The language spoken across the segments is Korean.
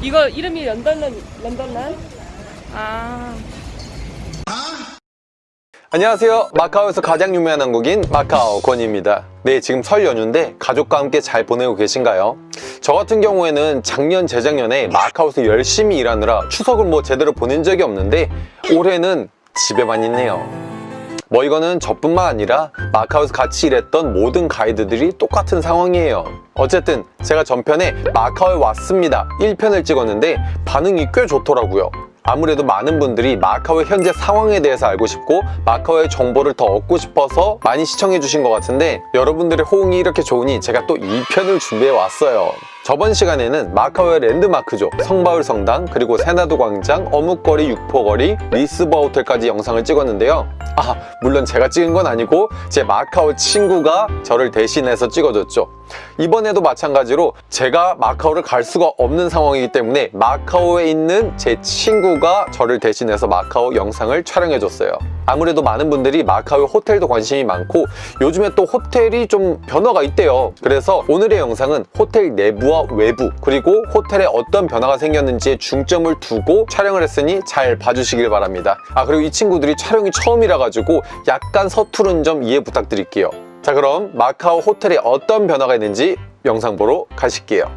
이거 이름이 런던런 런던란? 아 안녕하세요 마카오에서 가장 유명한 한국인 마카오 권입니다 네 지금 설 연휴인데 가족과 함께 잘 보내고 계신가요? 저 같은 경우에는 작년 재작년에 마카오에서 열심히 일하느라 추석을 뭐 제대로 보낸 적이 없는데 올해는 집에만 있네요 뭐 이거는 저뿐만 아니라 마카오에서 같이 일했던 모든 가이드들이 똑같은 상황이에요. 어쨌든 제가 전편에 마카오에 왔습니다. 1편을 찍었는데 반응이 꽤 좋더라고요 아무래도 많은 분들이 마카오의 현재 상황에 대해서 알고 싶고 마카오의 정보를 더 얻고 싶어서 많이 시청해 주신 것 같은데 여러분들의 호응이 이렇게 좋으니 제가 또 2편을 준비해 왔어요. 저번 시간에는 마카오의 랜드마크죠. 성바울 성당 그리고 세나도 광장 어묵거리 육포거리 리스버 호텔까지 영상을 찍었는데요. 아 물론 제가 찍은 건 아니고 제 마카오 친구가 저를 대신해서 찍어줬죠 이번에도 마찬가지로 제가 마카오를 갈 수가 없는 상황이기 때문에 마카오에 있는 제 친구가 저를 대신해서 마카오 영상을 촬영해줬어요. 아무래도 많은 분들이 마카오 호텔도 관심이 많고 요즘에 또 호텔이 좀 변화가 있대요. 그래서 오늘의 영상은 호텔 내부와 외부 그리고 호텔에 어떤 변화가 생겼는지에 중점을 두고 촬영을 했으니 잘 봐주시길 바랍니다. 아 그리고 이 친구들이 촬영이 처음이라 가지고 약간 서투른 점 이해 부탁드릴게요 자 그럼 마카오 호텔에 어떤 변화가 있는지 영상 보러 가실게요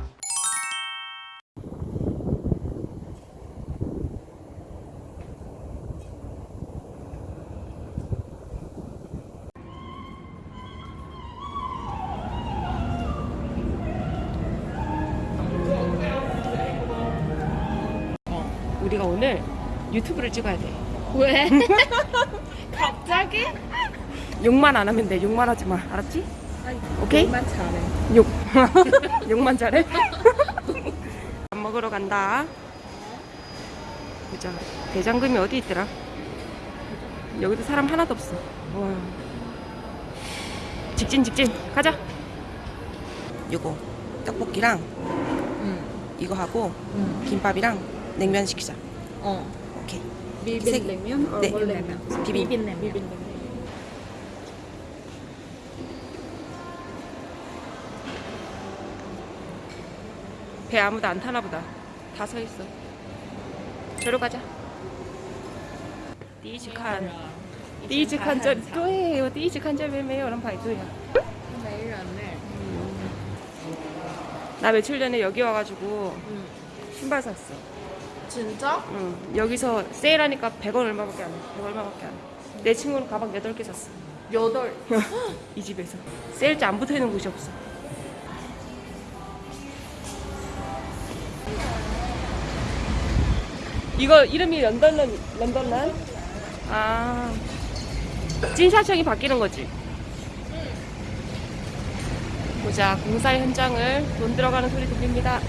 우리가 오늘 유튜브를 찍어야 돼. 왜? 갑자기? 욕만 안 하면 돼. 욕만 하지 마. 알았지? 오케이? 만 잘해. 욕. 욕만 잘해? 밥 먹으러 간다. 보자. 대장금이 어디 있더라? 여기도 사람 하나도 없어. 와. 직진 직진. 가자. 요거 떡볶이랑 응. 이거 하고 응. 김밥이랑 냉면 시키자. 어. 오케이. 비빔냉면? 어, 네. 원래면. 비빔. 비빔냉면. 배 아무도 안 타나 보다. 다 서 있어. 저로 가자. 디지칸. 디지칸 전 또해요. 디지칸 전매매요 그런 바이도요. 매일 안네 나 며칠 전에 여기 와가지고 응. 신발 샀어. 진짜? 응. 여기서 세일하니까 100원 얼마밖에 안해 100 얼마밖에 안해내 친구는 가방 8개 샀어. 8? 이 집에서. 세일자 안 붙어있는 곳이 없어. 이거 이름이 런던런 런던란? 아. 찐사청이 바뀌는 거지. 보자 공사 현장을 돈 들어가는 소리 들립니다.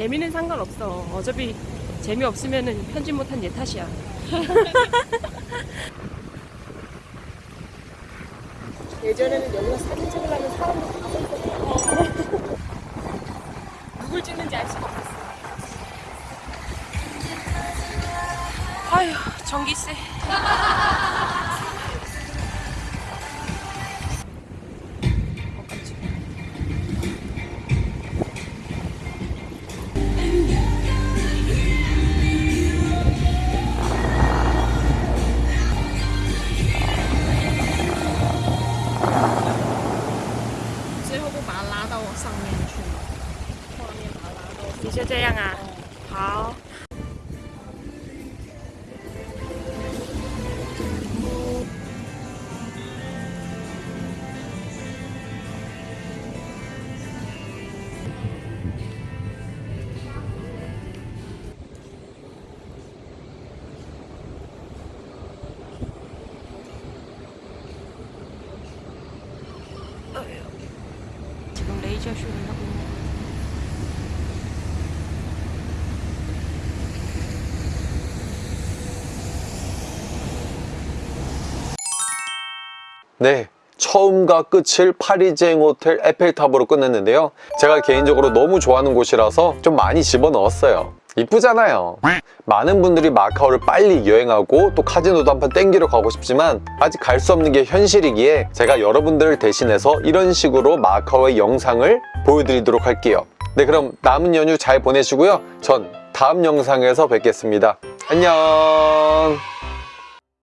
재미는 상관없어. 어차피 재미없으면은 편집 못한 얘 탓이야. 예전에는 여기서 사진 찍으려면 사람들 다 있었어. 누굴 찍는지 알 수가 없었어. 아휴, 전기세. 拉到我上面去，画面把它拉到。你就这样啊？好。 레이저 쇼를 하고 있는 네 처음과 끝을 파리쟁 호텔 에펠탑으로 끝냈는데요. 제가 개인적으로 너무 좋아하는 곳이라서 좀 많이 집어넣었어요. 이쁘잖아요. 많은 분들이 마카오를 빨리 여행하고 또 카지노도 한번 땡기러 가고 싶지만 아직 갈 수 없는 게 현실이기에 제가 여러분들을 대신해서 이런 식으로 마카오의 영상을 보여드리도록 할게요. 네, 그럼 남은 연휴 잘 보내시고요. 전 다음 영상에서 뵙겠습니다. 안녕!